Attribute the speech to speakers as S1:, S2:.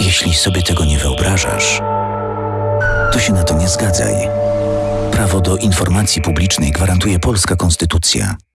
S1: Jeśli sobie tego nie wyobrażasz, to się na to nie zgadzaj. Prawo do informacji publicznej gwarantuje polska konstytucja.